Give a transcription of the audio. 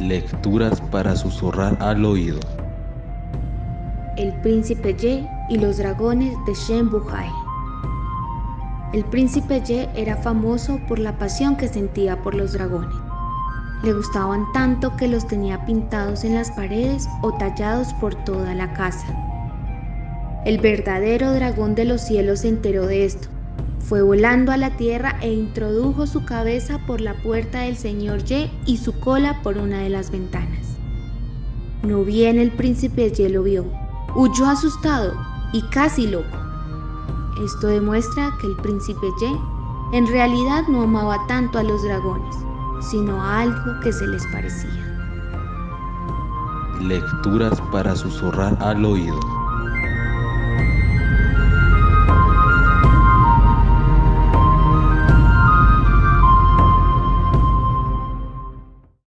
Lecturas para susurrar al oído. El príncipe Ye y los dragones de Shen Buhai. El príncipe Ye era famoso por la pasión que sentía por los dragones. Le gustaban tanto que los tenía pintados en las paredes o tallados por toda la casa. El verdadero dragón de los cielos se enteró de esto. Fue volando a la tierra e introdujo su cabeza por la puerta del señor Ye y su cola por una de las ventanas. No bien el príncipe Ye lo vio, huyó asustado y casi loco. Esto demuestra que el príncipe Ye en realidad no amaba tanto a los dragones, sino a algo que se les parecía. Lecturas para susurrar al oído.